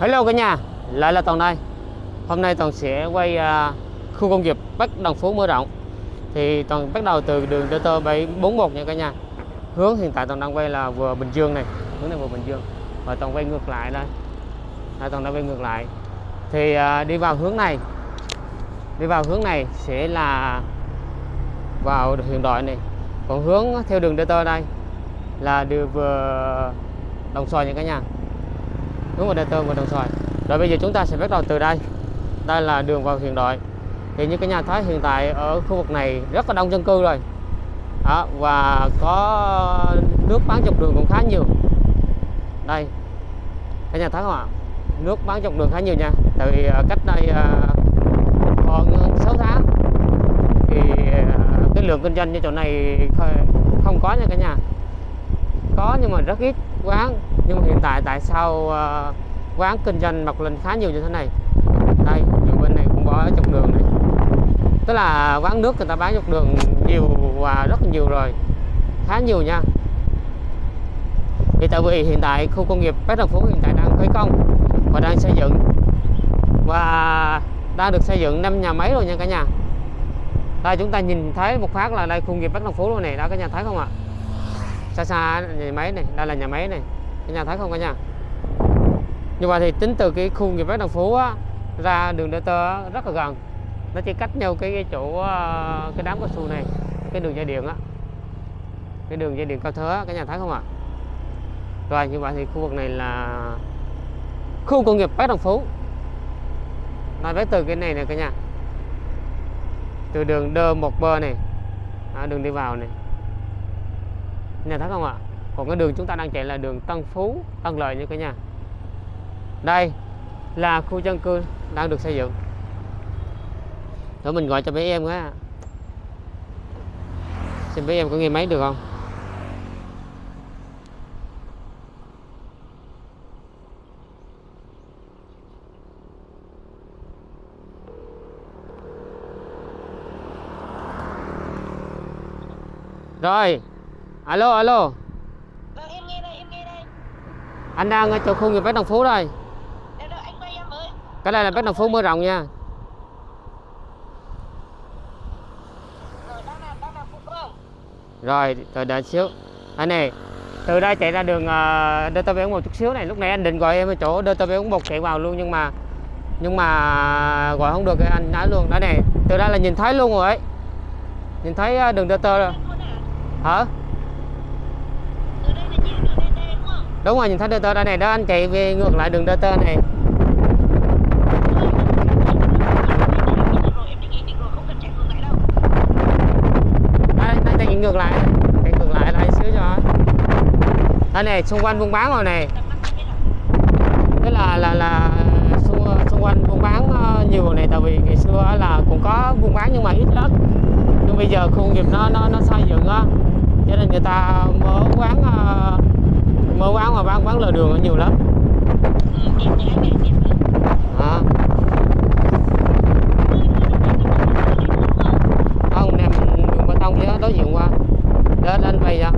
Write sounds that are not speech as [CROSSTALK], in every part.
Hello cả nhà, lại là Toàn đây. Hôm nay Toàn sẽ quay uh, khu công nghiệp Bắc Đồng Phú mở rộng. Thì Toàn bắt đầu từ đường DT 741 nha cả nhà. Hướng hiện tại Toàn đang quay là vừa Bình Dương này, hướng này vừa Bình Dương. Và Toàn quay ngược lại đây. à, Toàn đang quay ngược lại. Thì uh, đi vào hướng này, đi vào hướng này sẽ là vào hiện đại này. Còn hướng theo đường DT đây là đường vừa Đồng Xoài nha cả nhà đúng vào đèn Tơn và Đồng Xoài rồi bây giờ chúng ta sẽ bắt đầu từ đây. Đây là đường vào hiện đại. Thì như cái nhà thấy hiện tại ở khu vực này rất là đông dân cư rồi. Đó, và có nước bán dọc đường cũng khá nhiều. Đây cái nhà thấy không ạ? Nước bán dọc đường khá nhiều nha. Tại vì ờ, cách đây ờ, khoảng còn 6 tháng thì ờ, cái lượng kinh doanh như chỗ này không có nha cả nhà có nhưng mà rất ít quán. Nhưng mà hiện tại tại sao uh, quán kinh doanh mọc lên khá nhiều như thế này? Đây nhiều bên này cũng có dọc đường này. Tức là quán nước người ta bán dọc đường nhiều và rất nhiều rồi. Khá nhiều nha. Thì tại vì hiện tại khu công nghiệp Bắc Đồng Phú hiện tại đang khởi công và đang xây dựng. Và đang được xây dựng năm nhà máy rồi nha cả nhà. Đây chúng ta nhìn thấy một phát là đây khu công nghiệp Bắc Đồng Phú luôn này đó cả nhà thấy không ạ? Xa xa nhà máy này đây là nhà máy này cả nhà thấy không cả nhà. Như vậy thì tính từ cái khu nghiệp Bắc Đồng Phú á, ra đường DT rất là gần. Nó chỉ cách nhau cái, cái chỗ ờ, cái đám cao su này cái đường dây điện á. Cái đường dây điện cao thế cả nhà thấy không ạ. Rồi như vậy thì khu vực này là khu công nghiệp Bắc Đồng Phú. Nói với từ cái này nè cả nhà. Từ đường đơ một bờ này à, đường đi vào này nhà thấy không ạ? Còn cái đường chúng ta đang chạy là đường Tân Phú, Tân Lợi như cả nhà. Đây là khu dân cư đang được xây dựng. Để mình gọi cho bé em á xem bé em có nghe máy được không? Rồi alo alo. Vâng em nghe đây, em nghe đây. anh đang ở chỗ khu nghiệp Bắc Đồng Phú đây. Đâu đâu anh quay em với. cái đây là Bắc Đồng Phú mở rộng nha. Rồi đang làm đang rồi rồi đợi xíu. Anh này từ đây chạy ra đường uh, DTB một chút xíu này. Lúc này anh định gọi em ở chỗ DTB một chạy vào luôn nhưng mà nhưng mà gọi không được anh nói luôn. Đó này từ đây là nhìn thấy luôn rồi ấy. Nhìn thấy ờ, đường DT rồi. Hả Từ đây là nhìn đường DT đúng rồi nhìn thấy DT đây này đó anh chạy về ngược lại đường DT này. Chạy ngược lại chạy ngược lại lại xíu cho. Đây này xung quanh buôn bán rồi này. Thế là là là xung, xung quanh buôn bán ờ, nhiều này tại vì ngày xưa là cũng có buôn bán nhưng mà ít lắm. Nhưng bây giờ khu nghiệp nó nó nó xây dựng á cho nên người ta mở quán ờ, ờ, mở quán mà bán bán lề đường nó nhiều lắm. À. em không nằm đường bê tông chứ đối diện qua. Đến anh về ra.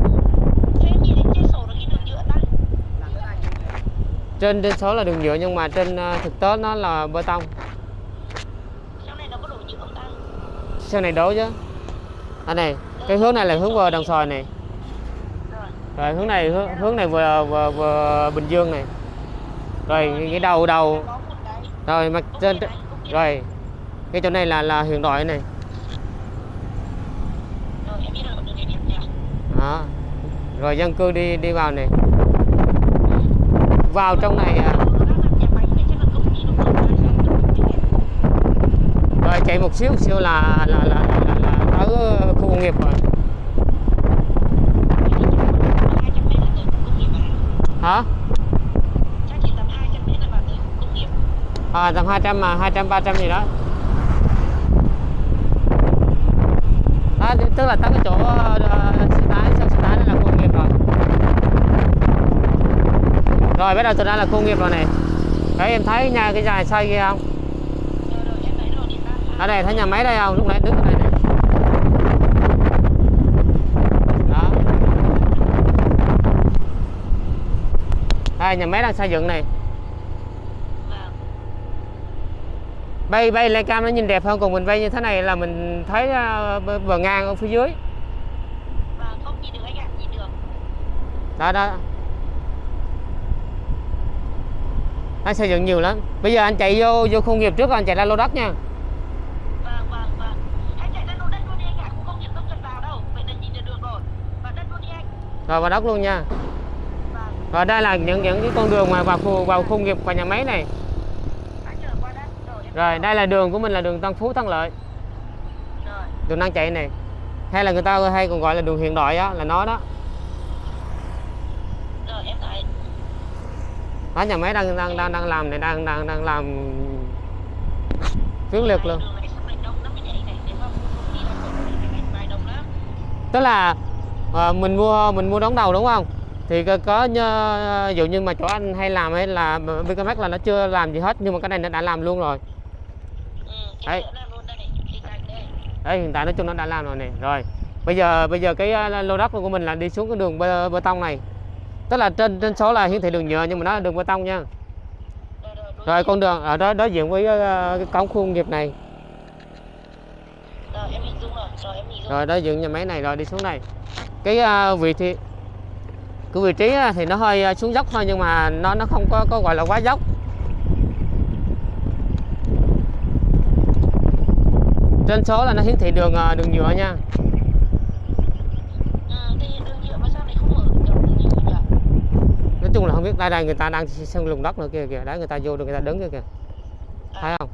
Trên trên số là đường nhựa nhưng mà trên ờ, thực tế nó là bê tông. Sau này nó có đổ nhựa không ta? sau này đổ chứ. Anh này cái hướng này là hướng vào đồng xoài này. Rồi. hướng này hướng, hướng này vừa, vừa vừa bình dương này. Rồi cái, đầu đầu. Rồi mặt trên rồi. Cái chỗ này là là hiện đại này. Rồi đó. Rồi dân cư đi đi vào này. Vào trong này à, rồi chạy một xíu xíu là là là là, là, là tới khu công nghiệp rồi Em nghĩ chắc là 200 mét là tới khu công nghiệp à? hả Chắc chỉ tầm 200 mét là vào tới khu công nghiệp. à, tầm 200 mà 200 300 gì đó. Đó tức là tới cái chỗ uh, xe tải xe xe đây là khu công nghiệp rồi. Rồi bắt đầu từ đây là khu công nghiệp rồi này. Đấy em thấy nhà cái dài xây kia không? Ở đây thấy nhà máy đây không? Lúc nãy đứng này đó đây nhà máy đang xây dựng này bay bay lên cam nó nhìn đẹp hơn còn mình bay như thế này là mình thấy à, bờ ngang ở phía dưới Vâng, không nhìn được anh ạ, nhìn được. đó đó anh xây dựng nhiều lắm bây giờ anh chạy vô vô khu nghiệp trước rồi anh chạy ra lô đất nha Vâng, vâng, vâng. Anh chạy lên lô đất luôn đi anh ạ, khu công nghiệp không cần vào đâu. Vậy là nhìn được được rồi. Vào đất luôn đi anh. rồi vào đất luôn nha và đây là những những cái con đường mà vào khu vào khu nghiệp và nhà máy này. Rồi, đây là đường của mình là đường Tân Phú Thắng Lợi. Đường đang chạy này. Hay là người ta hay còn gọi là đường hiện đại á là nó đó. Đó nhà máy đang đang đang đang làm này đang đang đang làm quyết liệt luôn. Tức là à, mình mua mình mua đóng đầu đúng không? Thì có, ví dụ như mà chỗ anh hay làm ấy là BKMX là nó chưa làm gì hết nhưng mà cái này nó đã làm luôn rồi. Ừ, Đấy. đấy hiện tại nói chung nó đã làm rồi này. Rồi bây giờ bây giờ cái ờ, lô đất của mình là đi xuống cái đường bê, bê tông này. Tức là trên trên số là hiển thị đường nhựa nhưng mà nó là đường bê tông nha. Rồi, con đường ở đó đối diện với ờ, cái cổng khu công nghiệp này. Rồi, rồi. Đối diện nhà máy này rồi đi xuống này. Cái ờ, vị trí cái vị trí thì nó hơi ờ, xuống dốc thôi nhưng mà nó nó không có có gọi là quá dốc. Trên số là nó hiển thị đường ờ, đường nhựa nha. Nhỉ? nói chung là không biết đây đây người ta đang sân lùng đất nữa kìa kìa. Đấy người ta vô được người ta đứng kìa kìa. Thấy không?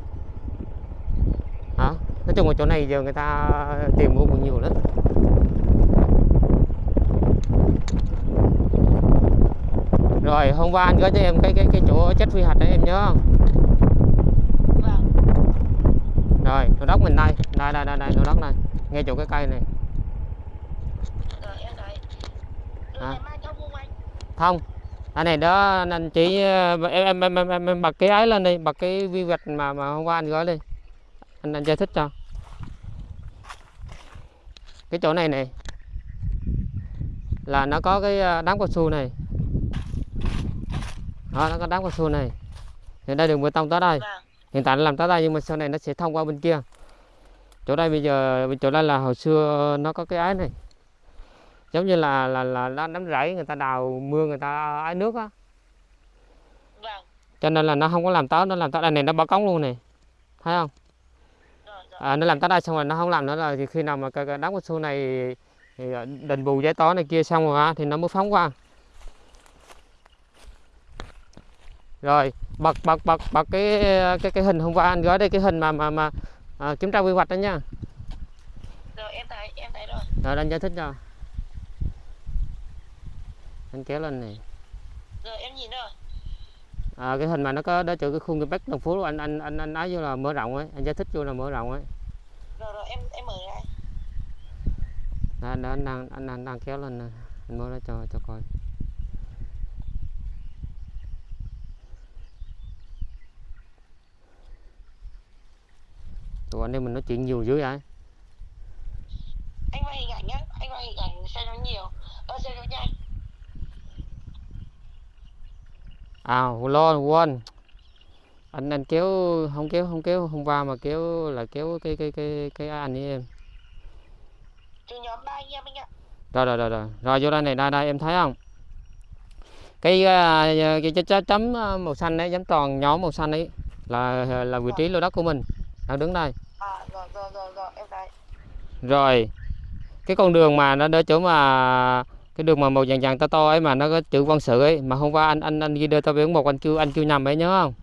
Hả? Nói chung là chỗ này giờ người ta tìm mua cũng nhiều lắm rồi hôm qua anh gửi cho em cái cái cái chỗ chết quy hoạch đấy em nhớ không? Vâng. rồi lô đất mình đây. Đây đây đây, đây lô đất này. Ngay chỗ cái cây này. Rồi, thông không. Anh? này đó anh- chỉ ờ, em em em em, em, em bật cái ấy lên đi. Bật cái vi vạch mà mà hôm qua anh gửi đi. Anh anh giải thích cho. Cái chỗ này này là nó có cái ờ, đám cao su này đó nó có đám cao su này. Thì đây đường bê tông tới đây. Vâng. hiện tại nó làm tới đây nhưng mà sau này nó sẽ thông qua bên kia. Chỗ đây bây giờ chỗ đây là hồi xưa nó có cái ái này. Giống như là là là đám đám rẫy người ta đào mưa người ta ái nước á. Vâng. cho nên là nó không có làm tới nó làm tới đây này nó bỏ cống luôn này. Thấy không? À, nó làm tới đây xong rồi nó không làm nữa là thì khi nào mà cái, cái đám cao su này thì ờ, đền bù giải tỏa này kia xong rồi á, thì nó mới phóng qua rồi bật bật bật bật cái cái cái hình hôm qua anh gửi đây cái hình mà mà mà à, kiểm tra quy hoạch đó nha. Rồi, em thấy, em thấy rồi. rồi anh giải thích cho. Anh kéo lên này. Rồi, em nhìn rồi. à, cái hình mà nó có đó chỗ cái khung cái bách đồng phú anh anh anh anh nói vô là mở rộng ấy. Anh giải thích vô là mở rộng ấy. Rồi, rồi, em em mở lại. đó, đó anh đang anh đang, đang kéo lên nè. Anh mở ra cho cho coi tụi anh em mình nói chuyện nhiều dữ vậy Anh quay hình ảnh nhá. Anh quay hình ảnh xem nó nhiều. Ơ, xem nó nhanh. à lo quên anh anh kéo không kéo không kéo hôm qua mà kéo là kéo cái cái cái cái anh với em Từ nhóm ba anh em anh ạ. rồi rồi rồi rồi rồi vô đây này đây đây em thấy không cái à, cái cái chấm à, màu xanh đấy chấm tròn nhóm màu xanh ấy là là vị trí lô đất của mình đang đứng đây À, rồi, rồi, rồi, rồi, em thấy. rồi cái con đường mà nó đỡ chỗ mà cái đường mà màu vàng vàng to to ấy mà nó có chữ văn sự ấy mà hôm qua anh anh anh ghi đưa tao biển một anh kêu anh kêu nhầm ấy nhớ không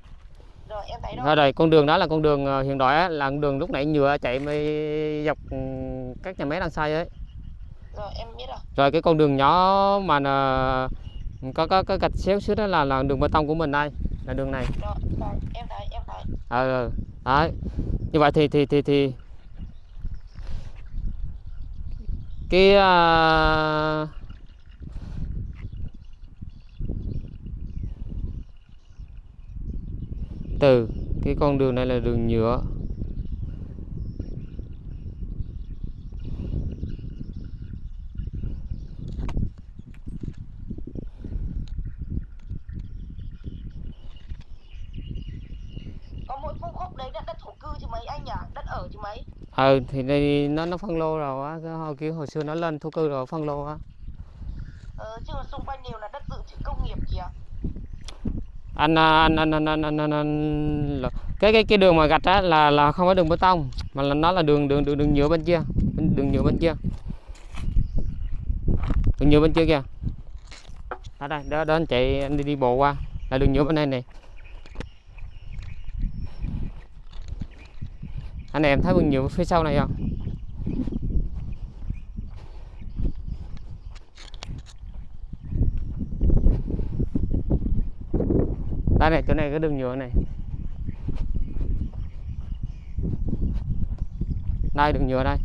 Rồi, em thấy rồi. rồi con đường đó là con đường ờ, hiện đại á, là con đường lúc nãy nhựa chạy mới dọc ừ, các nhà máy đang xây ấy Rồi, em biết rồi. rồi cái con đường nhỏ mà là có có có gạch xéo xíu đó là là đường bê tông của mình đây là đường này Rồi, rồi, em thấy, em ừ. đấy như vậy thì thì thì thì cái à, từ cái con đường này là đường nhựa có mỗi khu khúc đấy là đất thổ cư chứ mấy anh nhỉ đất ở chứ mấy ừ thì đây nó nó phân lô rồi á cái hồi kia hồi xưa nó lên thổ cư rồi phân lô á. Ờ, chứ xung quanh đều là đất dự trữ công nghiệp kìa. Anh à, anh anh anh anh anh, anh, anh là- cái cái cái đường mà gạch á là là không phải đường bê tông mà là nó là đường đường đường đường nhựa bên kia đường nhựa bên kia. Đường nhựa bên kia kìa. Ở đây đó đó anh chạy anh đi đi bộ qua là đường nhựa bên đây này anh em thấy đường nhựa phía sau này không? Đây này, chỗ này cái đường nhựa này. Đây, đường nhựa đây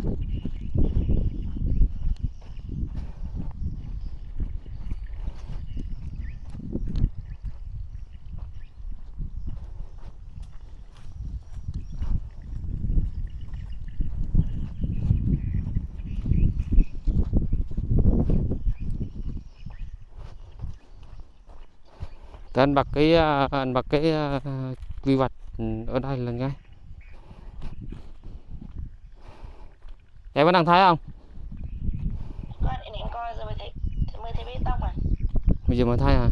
Thì anh bật cái à, anh bật cái à, quy hoạch ở đây là ngay. Em có đang thấy không? Coi để em coi rồi mới thấy mới thấy bê tông à? Bây giờ mới thấy hả?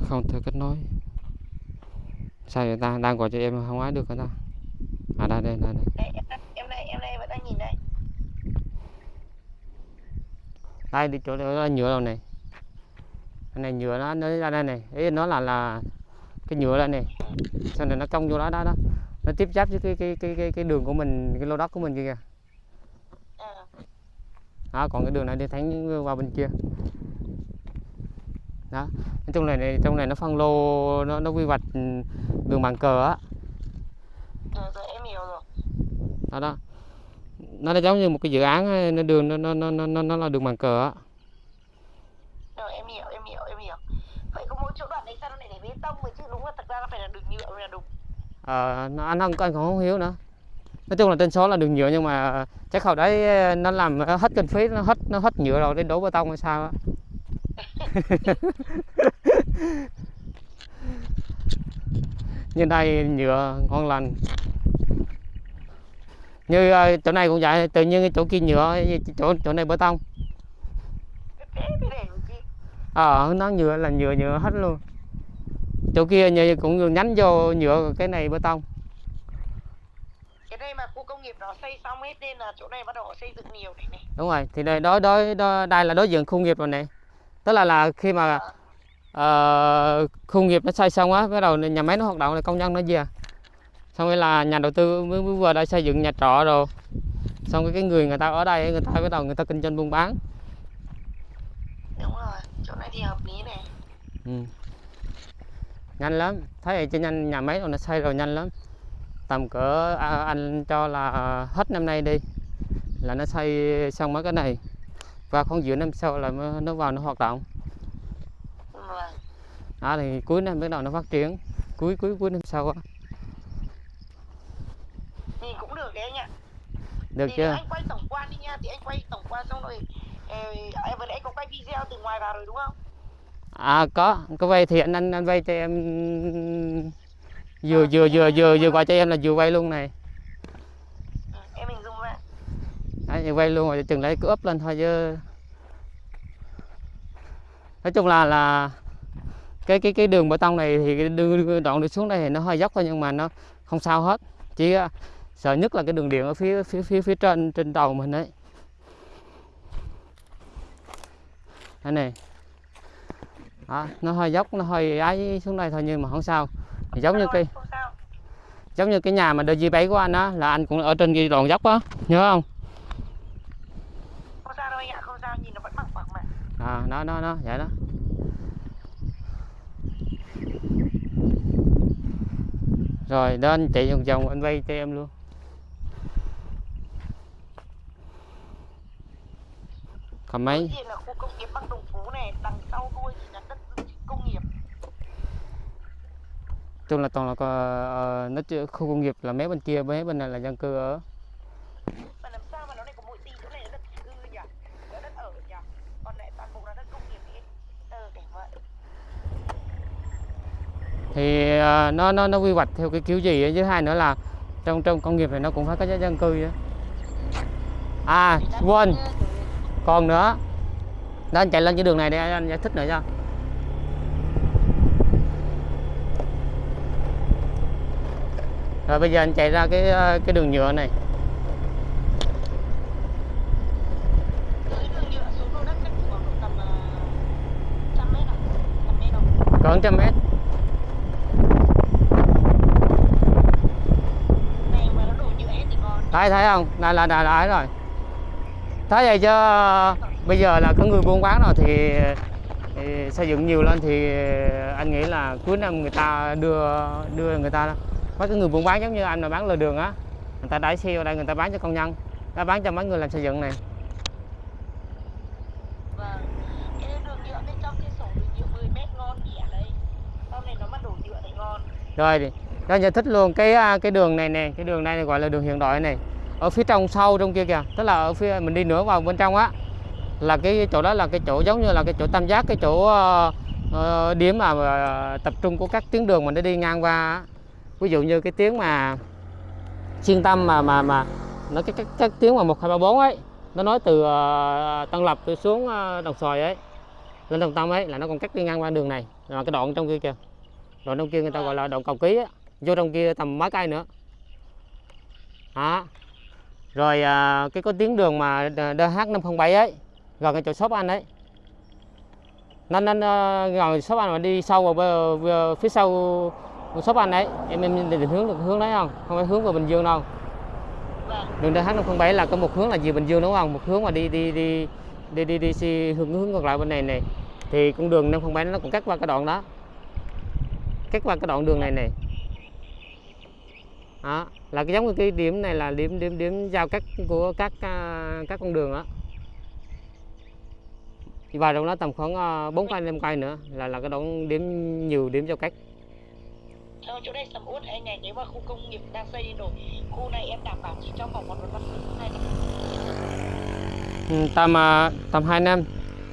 Không thể kết nối. Sao vậy ta? Đang gọi cho em không ái được hả ta? À đây đây đây, đây em đây vẫn đang nhìn đây đây đi chỗ đó nhựa đâu này. Cái này nhựa nó nó ra đây này. Ý nó là là cái nhựa đây này. Sau này nó cong vô đó đó đó. Nó tiếp giáp với cái cái cái cái, cái đường của mình cái lô đất của mình kia kìa. Ờ đó còn cái đường này đi thẳng qua bên kia. Đó nói chung này, này trong này nó phân lô nó nó quy hoạch ừ, đường bàn cờ á. Em hiểu rồi. Đó đó nó là giống như một cái dự án ấy, nó đường nó nó nó nó nó- nó là đường bàn cờ á. Rồi em hiểu em hiểu em hiểu. Vậy có mỗi chỗ đoạn đấy sao nó lại để bê tông rồi chứ? Đúng là thật ra nó phải là đường nhựa mới là đúng. Ờ nó, anh không anh cũng không hiểu nữa. Nói chung là tên số là đường nhựa nhưng mà chắc hồi đấy nó làm hết kinh phí nó hết nó hết nhựa rồi để đổ bê tông hay sao á. [LAUGHS] [LAUGHS] Như đây nhựa ngon lành như ờ, chỗ này cũng vậy tự nhiên chỗ kia nhựa chỗ chỗ này bê tông. Ờ nó nhựa là nhựa nhựa hết luôn. Chỗ kia như cũng nhánh vô nhựa cái này bê tông. Cái đây mà khu công nghiệp nó xây xong hết nên là chỗ này bắt đầu xây dựng nhiều này này đúng rồi thì đây đối đối, đối đây là đối diện khu nghiệp rồi này tức là là khi mà ờ, khu nghiệp nó xây xong á bắt đầu nhà máy nó hoạt động là công nhân nó về xong rồi là nhà đầu tư mới, mới vừa đã xây dựng nhà trọ rồi. Xong cái cái người người ta ở đây người ta bắt đầu người ta kinh doanh buôn bán. Đúng rồi chỗ này thì hợp lý này. Ừ. nhanh lắm. Thấy vậy cho nhanh nhà máy rồi nó xây rồi nhanh lắm. Tầm cỡ à, anh cho là hết năm nay đi là nó xây xong mấy cái này. Và khoảng giữa năm sau là nó vào nó hoạt động. Vâng. Đó thì cuối năm bắt đầu nó phát triển. Cuối cuối cuối năm sau á thì cũng được đấy anh ạ được thì chưa? anh quay tổng quan đi nha thì anh quay tổng quan xong rồi ờ, em vừa nãy có quay video từ ngoài vào rồi đúng không? À có có vay thì anh anh vay cho em. Vừa vừa vừa vừa vừa gọi cho em là vừa vay luôn này. Ừ, em hình dung ra Đấy, vay luôn rồi chừng lấy cứ up lên thôi chứ. Nói chung là là cái cái cái đường bê tông này thì cái đường đoạn đi xuống đây thì nó hơi dốc thôi nhưng mà nó không sao hết. Chỉ à, sợ nhất là cái đường điện ở phía phía phía phía trên trên đầu mình đấy đây này. Đó, nó hơi dốc nó hơi ấy xuống đây thôi nhưng mà không sao. Thì giống như cái giống như cái nhà mà DG 7 của anh á là anh cũng ở trên cái đoạn dốc á. Nhớ không? Không sao đâu anh ạ không sao nhìn nó vẫn bằng phẳng mà. À nó nó nó vậy đó. Rồi đó anh chạy vòng vòng anh vay cho em luôn còn mấy? là khu công nghiệp Bắc Đồng Phú này đằng sau đuôi thì là đất công nghiệp. Chung là toàn là có, ờ, nó chưa- khu công nghiệp là mấy bên kia mấy bên này là dân cư ở. Mà làm sao mà nó lại có mỗi tí chỗ này là đất cư nhỉ? Là đất ở nhỉ? Còn lại toàn bộ là đất công nghiệp ấy ờ để thì ờ, nó nó nó quy hoạch theo cái kiểu gì ấy. với hai nữa là trong trong công nghiệp này nó cũng phải có dân cư nữa à quên còn nữa đó anh chạy lên cái đường này để anh giải thích nữa cho rồi bây giờ anh chạy ra cái ờ, cái đường nhựa này. Khoảng ờ, trăm mét. Còn thấy thấy không? Là là, là ấy rồi thấy vậy chứ bây giờ là có người buôn bán rồi thì, thì xây dựng nhiều lên thì anh nghĩ là cuối năm người ta đưa đưa người ta mấy cái người buôn bán giống như anh mà bán lề đường á người ta đẩy xe vào đây người ta bán cho công nhân ta bán cho mấy người làm xây dựng này. Vâng Cái đường nhựa bên trong cái sổ đường nhựa 10 mét ngon nhỉ đấy. Sau này nó mà đổ nhựa thì ngon. Rồi cho giải thích luôn cái à, cái đường này nè cái đường này gọi là đường hiện đại này ở phía trong sâu trong kia kìa. Tức là ở phía mình đi nữa vào bên trong á. Là cái chỗ đó là cái chỗ giống như là cái chỗ tam giác cái chỗ uh, điểm mà uh, tập trung của các tuyến đường mình đã đi ngang qua ví dụ như cái tuyến mà xuyên tâm mà mà mà nó cái các các tuyến mà một hai ba bốn ấy nó nói từ uh, Tân Lập đi xuống uh, Đồng Xoài ấy lên Đồng Tâm ấy là nó còn cắt đi ngang qua đường này. Là cái đoạn trong kia kìa đoạn trong kia người ta gọi là đoạn cầu ký á vô trong kia tầm mấy cây nữa. Đó rồi à, cái có tiếng đường mà DH507 ấy gần cái chỗ shop anh ấy. Nó nó, gần shop anh mà đi sâu vào phía sau shop anh ấy em em định hướng được hướng đấy không? Không phải hướng vào Bình Dương đâu. Đường DH507 là có một hướng là về Bình Dương đúng không? Một hướng mà đi đi đi đi đi đi, đi hướng hướng ngược lại bên này này. Thì con đường 507 nó cũng cắt qua cái đoạn đó. Cắt qua cái đoạn đường này này đó là cái giống như cái điểm này là điểm điểm điểm giao cắt của các à, các con đường đó Đi vào trong đó tầm khoảng à, bốn cây năm cây nữa là là cái đoạn điểm nhiều điểm giao cắt. Theo chỗ đây sầm uất anh này nếu mà khu công nghiệp đang xây đi rồi Khu này em đảm bảo trong vòng một năm hai năm. Ừ, tầm à, tầm 2 năm.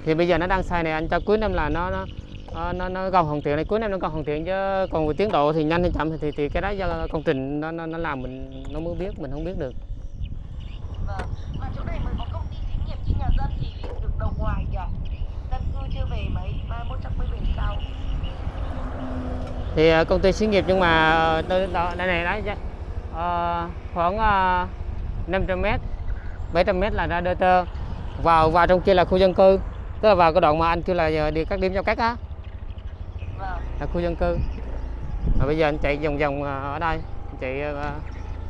Thì bây giờ nó đang sai này anh cho cuối năm là nó nó nó nó, nó gần hoàn thiện này cuối năm nó gần hoàn thiện chứ còn về tiến độ thì nhanh hay chậm thì thì cái đó do công trình nó nó, nó làm mình nó mới biết mình không biết được. Vâng. Mà chỗ này mới có công ty xí nghiệp chứ nhà dân thì được đầu ngoài kìa. Dân cư chưa về mấy chắc mới về sau thì à, công ty xí nghiệp nhưng mà ờ, đây, đó, đây này đấy ờ, khoảng uh, 500 mét 700 mét là ra DT vào vào trong kia là khu dân cư tức là vào cái đoạn mà anh kêu là đi các điểm giao cắt á là khu dân cư. Và bây giờ anh chạy vòng vòng à, ở đây, anh chạy à, à,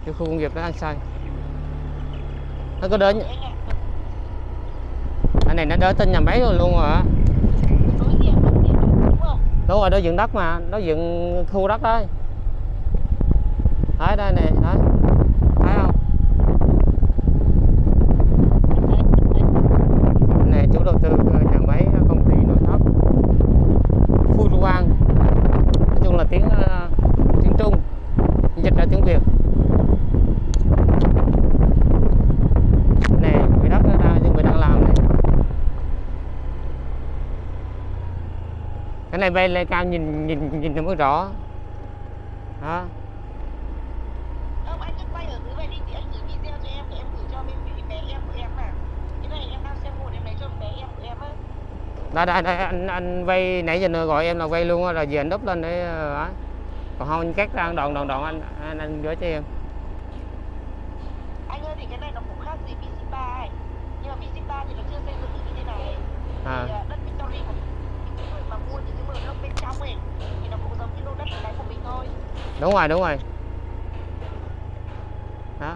cái khu công nghiệp đó anh sai nó có đến anh này nó đỡ tên nhà máy rồi luôn rồi á đúng rồi, đó dựng đất mà nó dựng khu đất đấy đấy, đây này, đấy thấy không Đấy, đấy. này chủ đầu tư ờ, nhà máy ờ, công ty nội thất Phu Quang nói chung là tiếng ờ, tiếng Trung dịch ra tiếng Việt nè người đất nó ra nhưng người đang làm này cái này bay lên cao nhìn nhìn nhìn nó mới rõ đó Không, anh cứ quay ở dưới này đi thì anh gửi video cho em để em gửi cho bên bên bé em của em mà. Cái này em đang xem một em lấy cho bé em của em á. đây đây đây anh anh vay nãy giờ nữa gọi em là vay luôn á, rồi giờ anh đúp lên để ờ, ấy. còn không anh cắt ra đoạn đoạn đoạn anh anh, anh gửi cho em Anh ơi thì cái này nó cũng khác gì VC3 ấy. Nhưng mà VC3 thì nó chưa xây dựng như thế này. À. Thì à, đất Victory của những người mà mua những cái mờ lốc bên trong ấy thì nó cũng giống như lô đất cái của mình thôi. Đúng rồi đúng rồi đó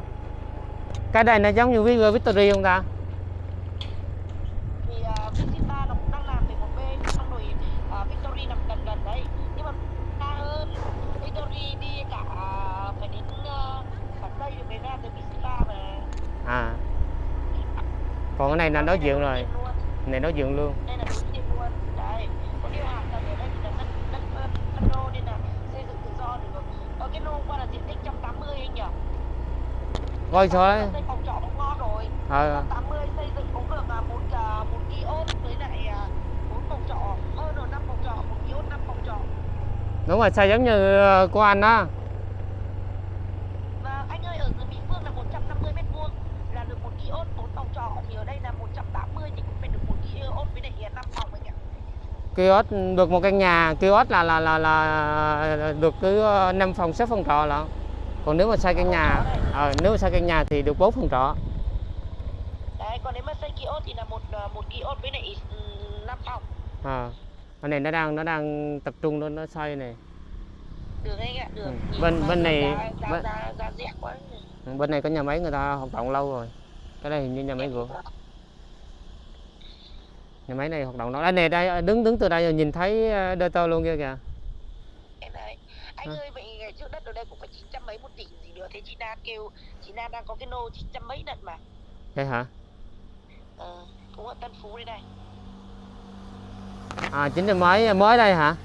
cái đây nó giống như với Victory không ta Thì à, VC3 nó cũng đang làm về một bên xong rồi Victory nằm gần gần đấy. Nhưng mà xa hơn. Victory đi cả phải đến cả Tây được mới ra tới VC3 mà. còn cái này là đối diện rồi này đối diện luôn đây là đối diện luôn đấy có điều hạ tầng ở đây thì là đất đất đất, đất đô nên là xây dựng tự do được ở cái lô qua là diện tích 180 anh nhỉ coi số đấy xây phòng trọ cũng ngon rồi. Ờ 180 xây dựng cũng được à, một à, một kiosk với lại à, bốn phòng trọ. Hơn rồi năm phòng trọ một kiosk năm phòng trọ. Đúng rồi xây giống như ờ, của anh á Và anh ơi ở dưới Mỹ Phương là 150 mét vuông là được một kiosk 4 phòng trọ. Thì ở đây là 180 thì cũng phải được một kiosk với lại 5 phòng anh ạ. kiosk được một căn nhà. Kiosk là là là là được cứ ờ, năm phòng xếp phòng trọ là còn nếu mà xây căn nhà ờ, nếu mà xây căn nhà thì được bốn phòng trọ Đấy, còn nếu mà xây kiosk thì là một ờ, một kiosk với lại 5 phòng. à cái này nó đang nó đang tập trung nó nó xây này Được anh ạ, được. Ừ. Bên- bên này- giá, giá, bên- giá, giá rẻ quá. bên này có nhà máy người ta hoạt động lâu rồi cái này hình như nhà máy gỗ nhà máy này hoạt động lâu đây này đây đứng đứng từ đây rồi nhìn thấy đơ tơ luôn kia kìa Này. Anh À. ơi vậy ngày trước đất ở đây cũng phải 900 mấy một tỷ gì nữa thế chị Nan kêu chị Nan đang có cái nô 900 mấy đất mà. thế hả Ờ, cũng ở Tân Phú đây này. à chính là mới mới đây hả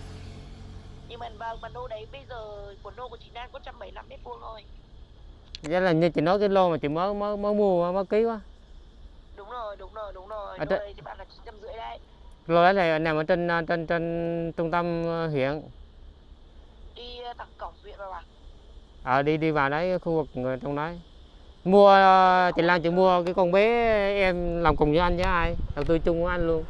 Nhưng mà vâng, mà nô đấy bây giờ của nô của chị Nan có 175 mét vuông thôi. Vậy là như chị nói cái lô mà chị mới mới mới mua mới ký quá Đúng rồi, đúng rồi, đúng rồi. Ở Nô đây- đấy thì bạn là 950 đấy. lô đấy này nằm ở trên ờ, trên trên trung tâm ờ, huyện Đi ờ, thẳng cổng huyện rồi à? ờ đi đi vào đấy khu vực người trong đấy mua ờ, chị Lan chị mua cái con bé em làm cùng với anh với ai đầu tư chung với anh luôn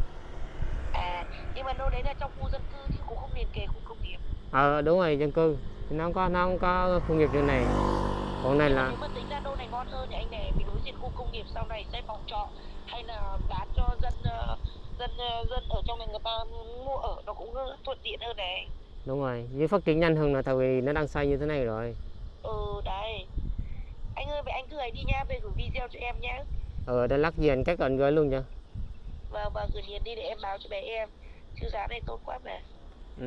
À, nhưng mà nô đấy là trong khu dân cư chứ cũng không liền kề khu công nghiệp. ờ đúng rồi dân cư thì nó không có nó không có khu nghiệp như này còn này là Nếu mà tính ra nô này ngon hơn thì anh này vì đối diện khu công nghiệp sau này xây phòng trọ hay là bán cho dân ờ, dân ờ, dân ở trong này người ta mua ở nó cũng ờ, thuận tiện hơn này. Đúng rồi với phát triển nhanh hơn là tại vì nó đang xây như thế này rồi Ừ đấy. Anh ơi vậy anh cứ ấy đi nha, về gửi video cho em nhé. ờ đây lắc gì anh các anh gửi luôn cho Và và gửi liền đi để em báo cho bé em. Chứ giá này tốt quá mà. ừ.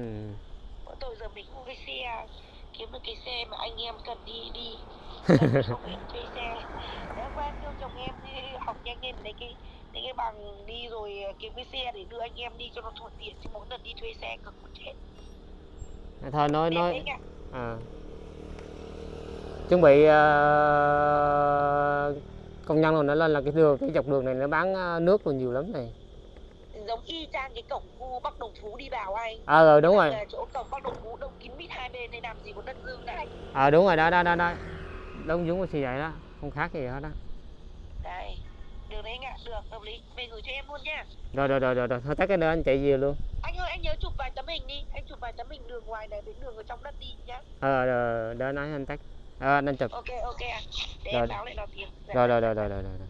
Bọn tôi giờ mình không cái xe kiếm được cái xe mà anh em cần đi đi [LAUGHS] không thuê xe Nếu quen kêu chồng em đi học nhanh lên lấy cái lấy cái bằng đi rồi kiếm cái xe để đưa anh em đi cho nó thuận tiện chứ mỗi lần đi thuê xe cực một chết thôi nói nói. đấy à. chuẩn bị ờ, công nhân rồi nó lên là cái đường cái dọc đường này nó bán ờ, nước rồi nhiều lắm này. Giống y chang cái cổng khu Bắc Đồng Phú đi vào anh. Ờ rồi đúng rồi. Là chỗ cổng Bắc Đồng Phú đông kín mít hai bên này làm gì có đất dương này ờ đúng rồi đó đó đó đó. Đúng đúng là như vậy đó không khác gì hết đó đây đường đấy anh ạ được hợp lý. Về gửi cho em luôn nha. Rồi rồi rồi rồi, rồi. thôi tắt cái nữa anh chạy về luôn. Anh ơi anh nhớ chụp vài tấm hình đi. Anh chụp vài tấm hình đường ngoài này đến đường ở trong đất đi nhá. Ờ rồi, để nói anh tắt. Ờ anh chụp. Ok ok để Rồi. em báo lại nó tiền Dạ. rồi rồi rồi rồi rồi rồi